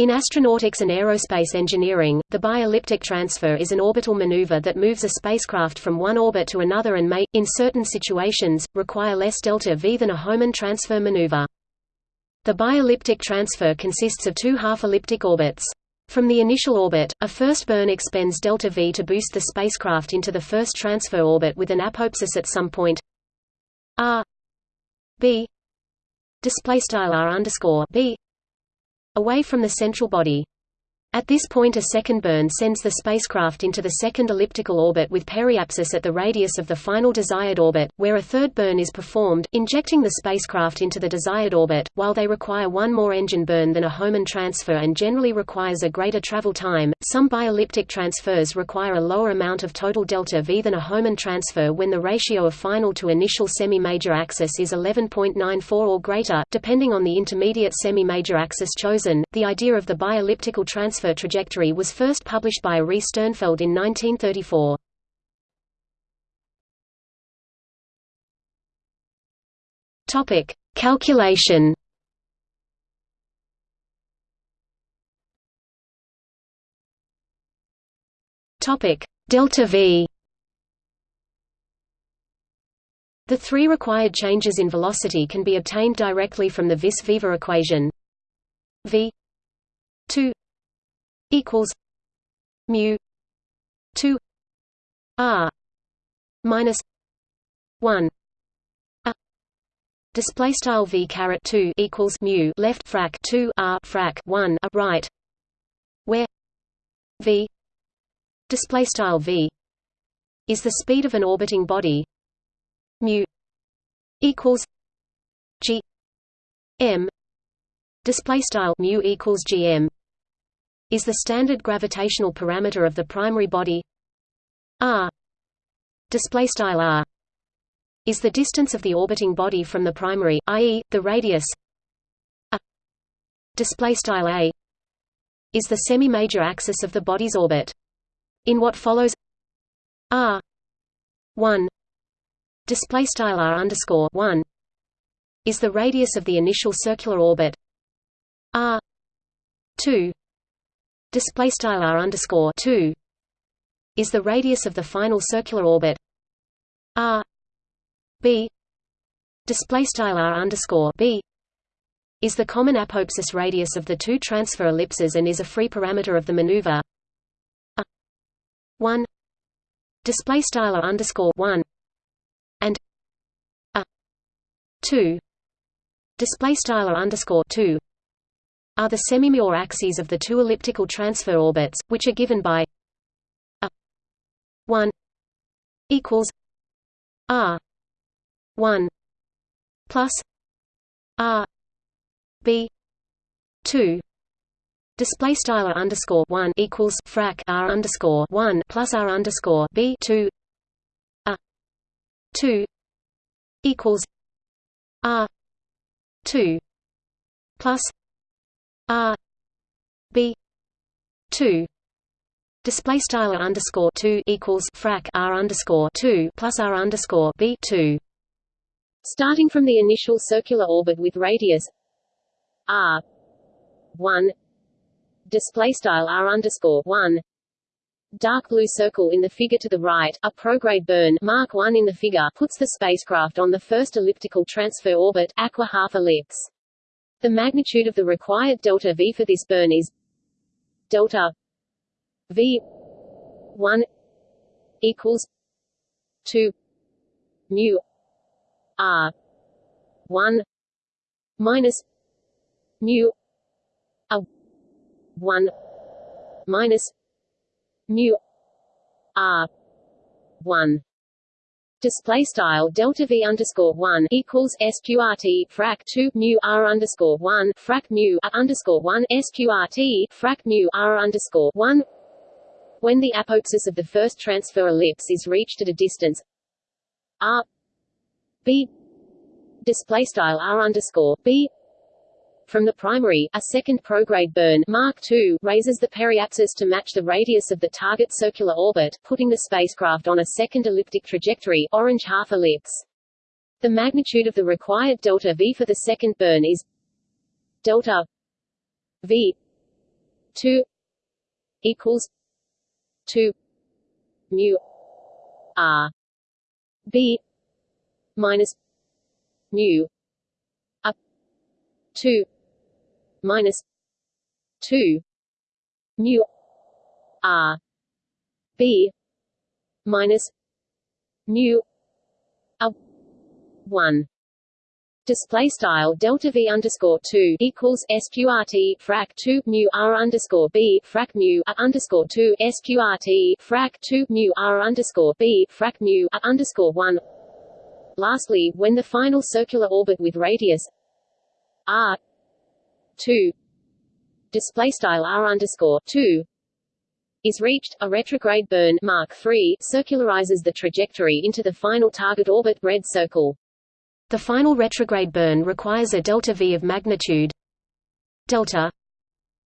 In astronautics and aerospace engineering, the bi-elliptic transfer is an orbital maneuver that moves a spacecraft from one orbit to another and may, in certain situations, require less delta V than a Hohmann transfer maneuver. The bi-elliptic transfer consists of two half-elliptic orbits. From the initial orbit, a first burn expends delta V to boost the spacecraft into the first transfer orbit with an apoapsis at some point r b display style r underscore b away from the central body. At this point a second burn sends the spacecraft into the second elliptical orbit with periapsis at the radius of the final desired orbit, where a third burn is performed, injecting the spacecraft into the desired orbit. While they require one more engine burn than a Hohmann transfer and generally requires a greater travel time, some bi-elliptic transfers require a lower amount of total delta V than a Hohmann transfer when the ratio of final to initial semi-major axis is 11.94 or greater, depending on the intermediate semi-major axis chosen. The idea of the bi-elliptical transfer transfer trajectory was first published by Ary Sternfeld in 1934. Topic: Calculation. Topic: Delta V. The three required changes in velocity can be obtained directly from the Vis-Viva equation. V 2 equals mu 2 r minus 1 a display style v caret 2 equals mu left frac 2 r frac 1 a right where v display style v is the speed of an orbiting body. Mu equals g m display style mu equals gm is the standard gravitational parameter of the primary body. R display style r is the distance of the orbiting body from the primary i.e. the radius. A display style a is the semi-major axis of the body's orbit. In what follows r 1 display style r underscore 1 is the radius of the initial circular orbit. R 2 display style r underscore 2 is the radius of the final circular orbit. R b display style r underscore b is the common apoapsis radius of the two transfer ellipses and is a free parameter of the maneuver. 1 display style r underscore 1 and a 2 display style r underscore 2 are the semimajor axes of the two elliptical transfer orbits, which are given by a 1 equals r 1 plus r b 2 Display style underscore one equals frac r underscore one plus r underscore b two a two equals r two plus R B two. Display style underscore two equals frac R underscore two plus R underscore B two. Starting from the initial circular orbit with radius R one. Display style R underscore one. Dark blue circle in the figure to the right, a prograde burn Mark 1 in the figure puts the spacecraft on the first elliptical transfer orbit aqua half ellipse. The magnitude of the required delta V for this burn is delta V 1 equals 2 mu R 1 minus mu a 1 minus mu R 1 display style delta v underscore one equals sqrt frac two mu r underscore one frac mu a underscore one sqrt frac mu r underscore one. When the apoapsis of the first transfer ellipse is reached at a distance r b display style r underscore b from the primary, a second prograde burn Mark II raises the periapsis to match the radius of the target circular orbit, putting the spacecraft on a second elliptic trajectory orange half ellipse. The magnitude of the required delta V for the second burn is delta V two equals two mu r b minus mu up two minus two. Mu r. B. Minus mu a one. Display style delta v underscore two equals sqrt frac two mu r underscore b frac mu a underscore two sqrt frac two mu r underscore b frac mu a underscore one. Lastly, when the final circular orbit with radius r two display style r underscore two is reached, a retrograde burn Mark III circularizes the trajectory into the final target orbit red circle. The final retrograde burn requires a delta v of magnitude delta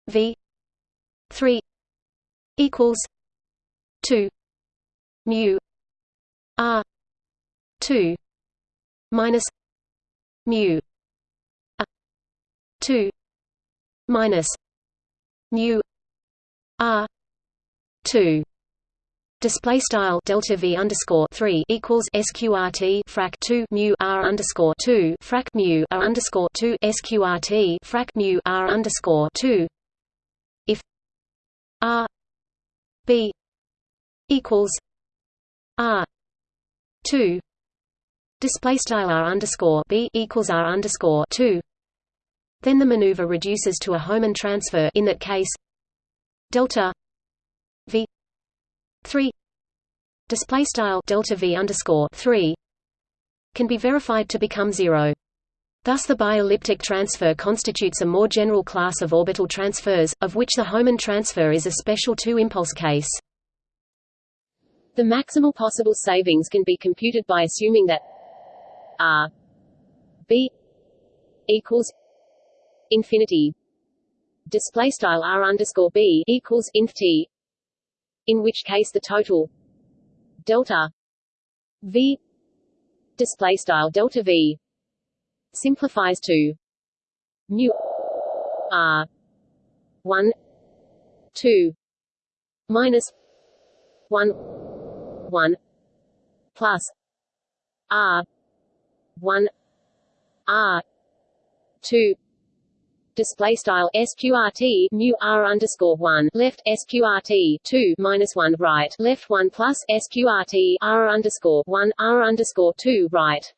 v 3 equals 2 mu r 2 minus mu a 2 minus mu r 2 display style delta v underscore three equals sqrt frac two mu r underscore two frac mu r underscore two sqrt frac mu r underscore two. If r b equals r two. Display style r underscore b equals r underscore two then the maneuver reduces to a Hohmann transfer in that case delta v 3 display style delta v underscore 3 can be verified to become zero. Thus the bielliptic transfer constitutes a more general class of orbital transfers, of which the Hohmann transfer is a special two-impulse case. The maximal possible savings can be computed by assuming that r b equals infinity. Display style r underscore b equals inf t in which case the total delta v display style delta v simplifies to mu r 1 2 minus 1 1 plus r 1 r 2 display style sqrt mu r underscore one left sqrt two minus one right left one plus sqrt r underscore one r underscore two right.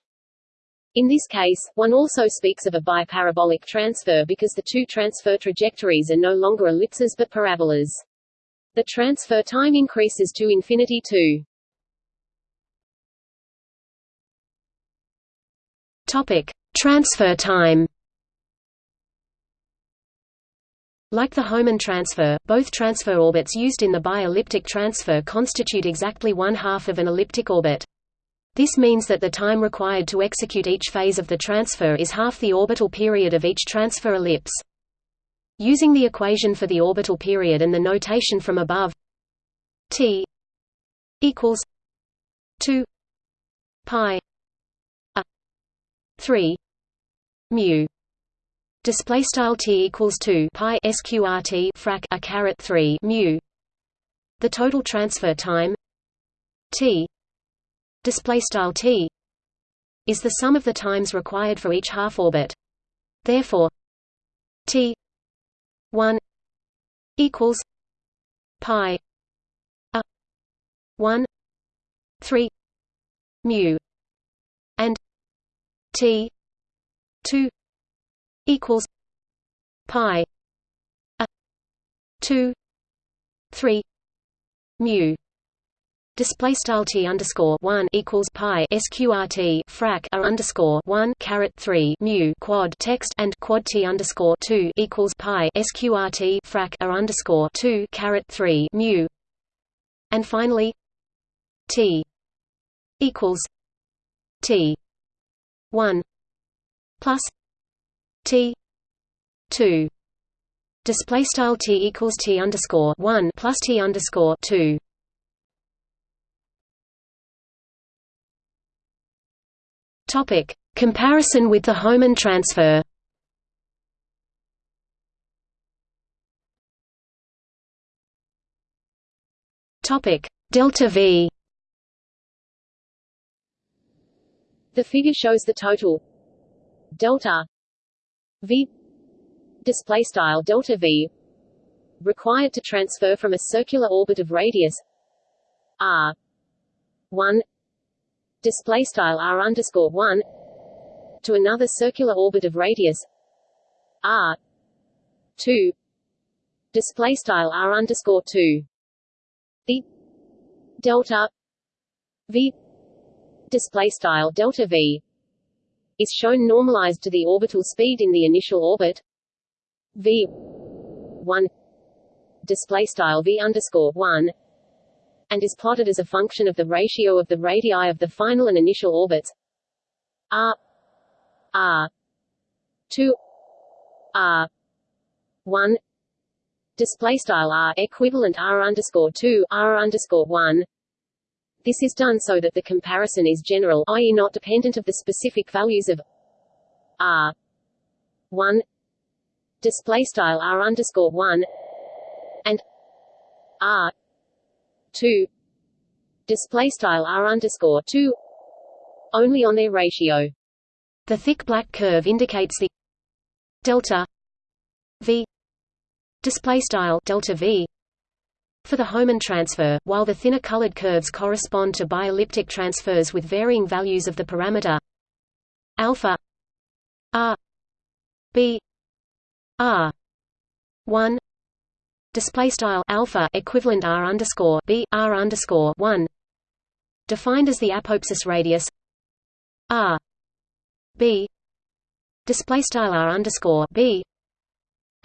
In this case, one also speaks of a biparabolic transfer because the two transfer trajectories are no longer ellipses but parabolas. The transfer time increases to infinity to Topic: Transfer time. Like the Hohmann transfer, both transfer orbits used in the bi-elliptic transfer constitute exactly one half of an elliptic orbit. This means that the time required to execute each phase of the transfer is half the orbital period of each transfer ellipse. Using the equation for the orbital period and the notation from above t equals 2 pi a 3 mu display style t equals 2 pi sqrt frac a caret 3 mu. The total transfer time t display style t is the sum of the times required for each half orbit. Therefore t 1 equals pi a 1 3 mu and t 2 equals pi a 2 3 mu. Display style t underscore one equals pi sqrt frac a underscore one caret three mu quad text and quad t underscore two equals pi sqrt frac a underscore two caret three mu, and finally t equals t one plus T two. Display style T equals T underscore one plus T underscore two. Topic. Comparison with the Hohmann transfer. Topic. Delta v. The figure shows the total delta v display style delta v required to transfer from a circular orbit of radius r 1 display style r underscore 1 to another circular orbit of radius r 2 display style r underscore 2 the delta v display style delta v is shown normalized to the orbital speed in the initial orbit. V 1 display style v underscore 1 and is plotted as a function of the ratio of the radii of the final and initial orbits. R r 2 r 1 display style r equivalent r underscore 2 r underscore 1 this is done so that the comparison is general i.e. not dependent of the specific values of r 1 display style r underscore 1 and r 2 display style r underscore 2 only on their ratio the thick black curve indicates the delta v display style delta v for the Hohmann transfer, while the thinner colored curves correspond to bielliptic transfers with varying values of the parameter alpha r b r 1 display style alpha equivalent r underscore b r underscore 1 defined as the apoapsis radius r b display style r underscore b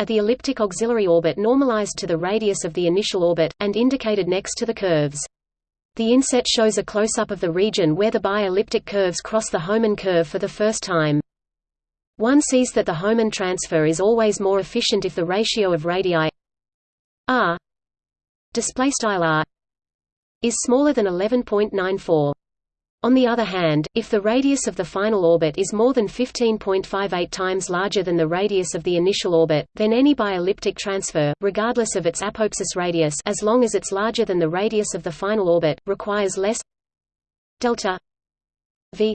at the elliptic auxiliary orbit normalized to the radius of the initial orbit, and indicated next to the curves. The inset shows a close-up of the region where the bi-elliptic curves cross the Hohmann curve for the first time. One sees that the Hohmann transfer is always more efficient if the ratio of radii r is smaller than 11.94. On the other hand, if the radius of the final orbit is more than 15.58 times larger than the radius of the initial orbit, then any bielliptic transfer, regardless of its apoapsis radius as long as it's larger than the radius of the final orbit, requires less delta v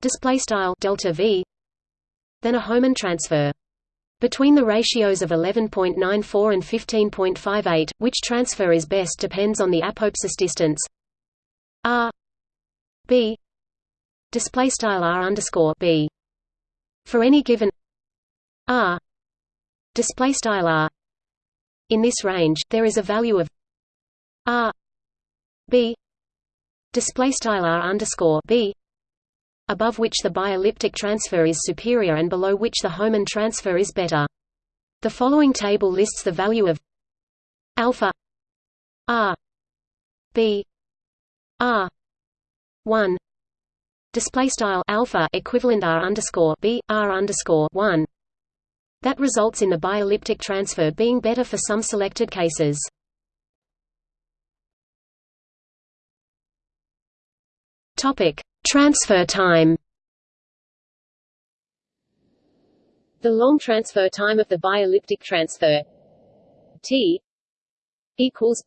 display style delta v than a Hohmann transfer. Between the ratios of 11.94 and 15.58, which transfer is best depends on the apoapsis distance r b. Display style r underscore b. For any given r. Display style r. In this range there is a value of r. B. Display style r underscore b above which the bielliptic transfer is superior and below which the Hohmann transfer is better. The following table lists the value of alpha r b r 1 display style alpha equivalent r underscore b r underscore 1 that results in the bielliptic transfer being better for some selected cases. Topic: Transfer time. The long transfer time of the bielliptic transfer t equals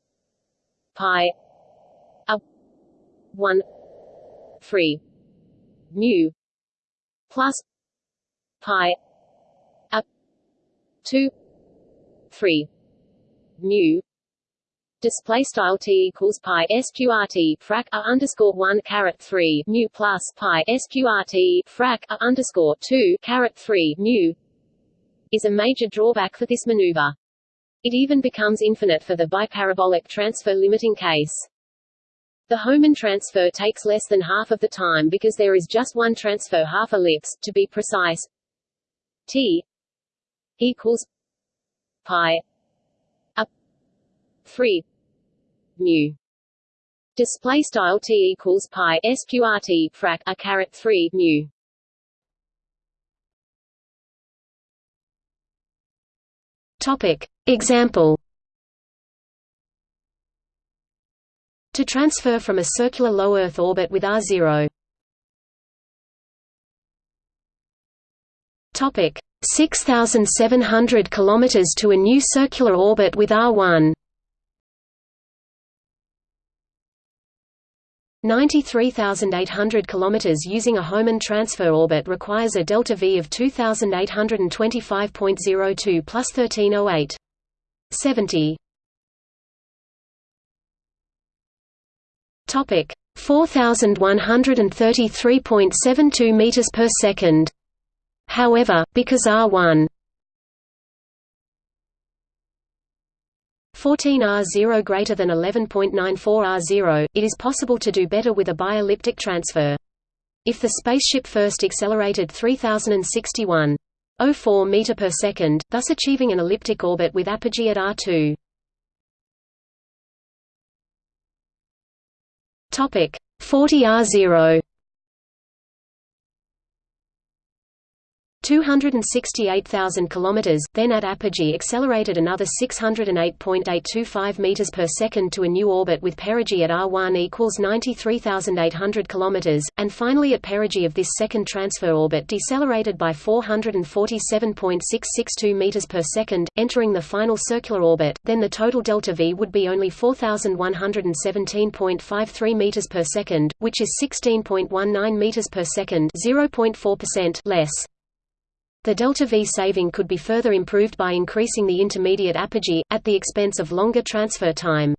pi a 1 3 mu plus. Pi. A 2 3 mu display style t equals pi sqrt frac a underscore 1 caret 3 mu plus pi sqrt frac a underscore 2 caret 3 mu is a major drawback for this maneuver. It even becomes infinite for the biparabolic transfer limiting case. The Hohmann transfer takes less than half of the time because there is just one transfer half ellipse, to be precise. T equals pi a 3 mu. Display style t equals pi sqrt frac a caret 3 mu. Topic. Example to transfer from a circular low Earth orbit with R0. Topic 6700 km to a new circular orbit with R1. 93,800 km using a Hohmann transfer orbit requires a delta V of 2,825.02 plus 1308. 70. Topic 4133.72 meters per second. However, because R1 14R0 greater than 11.94R0, it is possible to do better with a bi-elliptic transfer. If the spaceship first accelerated 3061.04 meter per second, thus achieving an elliptic orbit with apogee at R2. Topic 40R0 268,000 km, then at apogee accelerated another 608.825 meters per second to a new orbit with perigee at R1 equals 93,800 km, and finally at perigee of this second transfer orbit decelerated by 447.662 meters per second, entering the final circular orbit, then the total delta V would be only 4,117.53 meters per second, which is 16.19 meters per second, 0.4% less. The delta V saving could be further improved by increasing the intermediate apogee, at the expense of longer transfer time.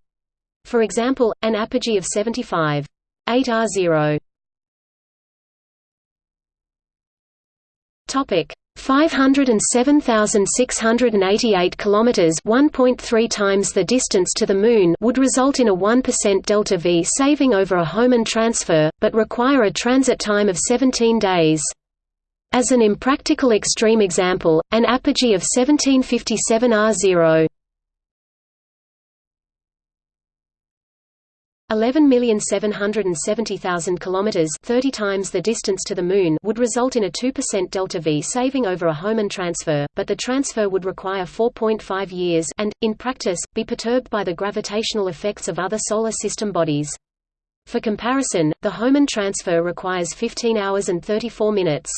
For example, an apogee of 75. 8 R0. Topic 507,688 kilometers, 1.3 times the distance to the moon, would result in a 1% delta V saving over a Hohmann transfer, but require a transit time of 17 days. As an impractical extreme example, an apogee of 1757 R0 11,770,000 kilometers, 30 times the distance to the moon, would result in a 2% delta V saving over a Hohmann transfer, but the transfer would require 4.5 years and in practice be perturbed by the gravitational effects of other solar system bodies. For comparison, the Hohmann transfer requires 15 hours and 34 minutes.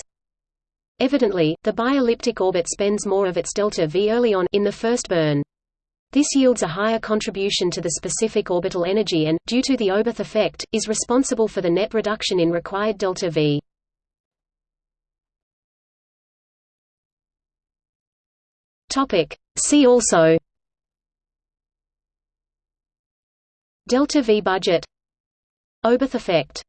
Evidently, the bi-elliptic orbit spends more of its delta V early on in the first burn. This yields a higher contribution to the specific orbital energy and, due to the Oberth effect, is responsible for the net reduction in required delta V. See also Delta V budget Oberth effect